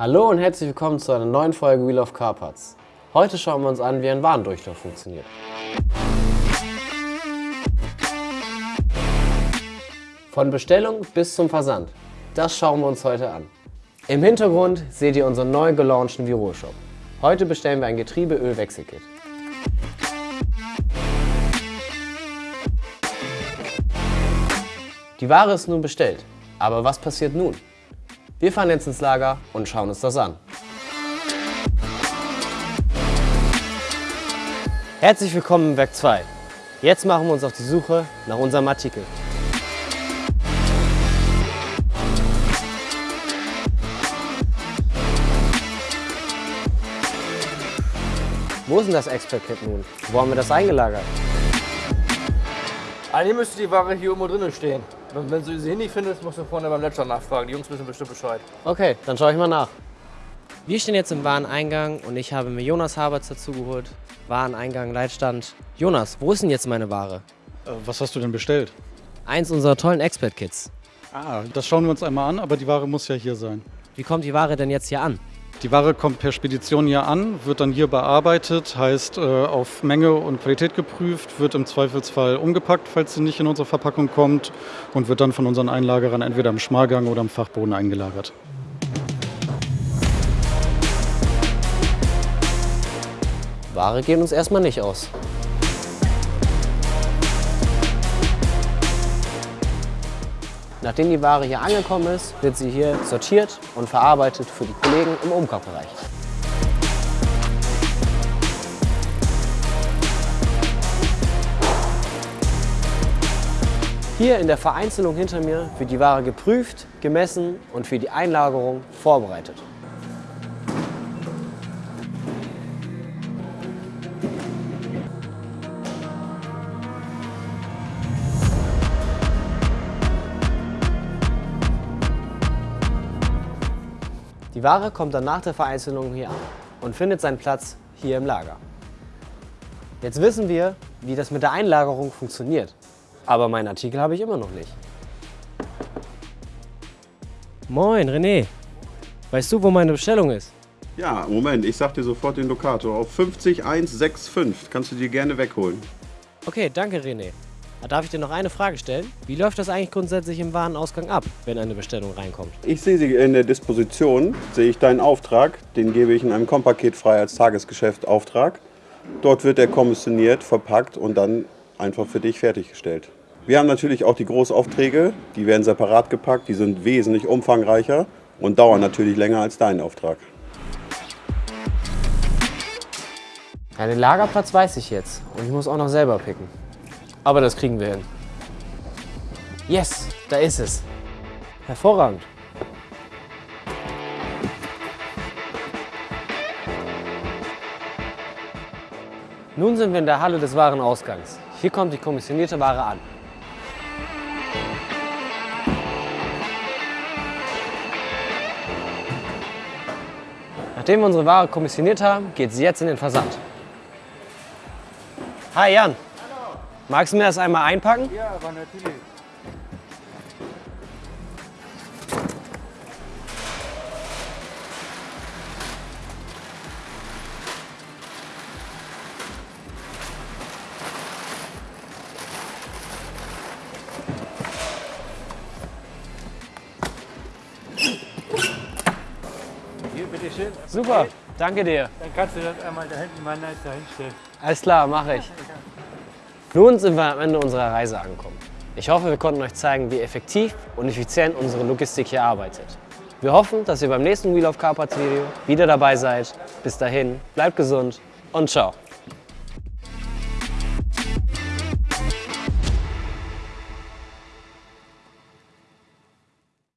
Hallo und herzlich willkommen zu einer neuen Folge Wheel of Car Parts. Heute schauen wir uns an, wie ein Warendurchlauf funktioniert. Von Bestellung bis zum Versand. Das schauen wir uns heute an. Im Hintergrund seht ihr unseren neu gelaunchten Viro-Shop. Heute bestellen wir ein Getriebeöl-Wechselkit. Die Ware ist nun bestellt. Aber was passiert nun? Wir fahren jetzt ins Lager und schauen uns das an. Herzlich willkommen im Werk 2. Jetzt machen wir uns auf die Suche nach unserem Artikel. Wo ist denn das Expert-Kit nun? Wo haben wir das eingelagert? Eigentlich müsste die Ware hier irgendwo drinnen stehen. Wenn, wenn du sie hier nicht findest, musst du vorne beim Ledger nachfragen. Die Jungs wissen bestimmt Bescheid. Okay, dann schaue ich mal nach. Wir stehen jetzt im Wareneingang und ich habe mir Jonas Haberts dazugeholt. Wareneingang, Leitstand. Jonas, wo ist denn jetzt meine Ware? Äh, Was hast du denn bestellt? Eins unserer tollen Expert-Kits. Ah, das schauen wir uns einmal an, aber die Ware muss ja hier sein. Wie kommt die Ware denn jetzt hier an? Die Ware kommt per Spedition hier an, wird dann hier bearbeitet, heißt äh, auf Menge und Qualität geprüft, wird im Zweifelsfall umgepackt, falls sie nicht in unsere Verpackung kommt und wird dann von unseren Einlagerern entweder im Schmalgang oder im Fachboden eingelagert. Ware geht uns erstmal nicht aus. Nachdem die Ware hier angekommen ist, wird sie hier sortiert und verarbeitet für die Kollegen im Umkaufbereich. Hier in der Vereinzelung hinter mir wird die Ware geprüft, gemessen und für die Einlagerung vorbereitet. Die Ware kommt dann nach der Vereinzelung hier an und findet seinen Platz hier im Lager. Jetzt wissen wir, wie das mit der Einlagerung funktioniert. Aber meinen Artikel habe ich immer noch nicht. Moin, René. Weißt du, wo meine Bestellung ist? Ja, Moment, ich sag dir sofort den Lokator. Auf 50165 kannst du dir gerne wegholen. Okay, danke, René. Darf ich dir noch eine Frage stellen? Wie läuft das eigentlich grundsätzlich im Warenausgang ab, wenn eine Bestellung reinkommt? Ich sehe sie in der Disposition, sehe ich deinen Auftrag, den gebe ich in einem Kompaket frei als Tagesgeschäftsauftrag. Dort wird er kommissioniert, verpackt und dann einfach für dich fertiggestellt. Wir haben natürlich auch die Großaufträge, die werden separat gepackt, die sind wesentlich umfangreicher und dauern natürlich länger als dein Auftrag. Ja, den Lagerplatz weiß ich jetzt und ich muss auch noch selber picken. Aber das kriegen wir hin. Yes, da ist es. Hervorragend. Nun sind wir in der Halle des Warenausgangs. Hier kommt die kommissionierte Ware an. Nachdem wir unsere Ware kommissioniert haben, geht sie jetzt in den Versand. Hi Jan. Magst du mir das einmal einpacken? Ja, aber natürlich. Super, danke dir. Dann kannst du das einmal da hinten mal nice da hinstellen. Alles klar, mache ich. Nun sind wir am Ende unserer Reise angekommen. Ich hoffe, wir konnten euch zeigen, wie effektiv und effizient unsere Logistik hier arbeitet. Wir hoffen, dass ihr beim nächsten Wheel of Carpats Video wieder dabei seid. Bis dahin, bleibt gesund und ciao.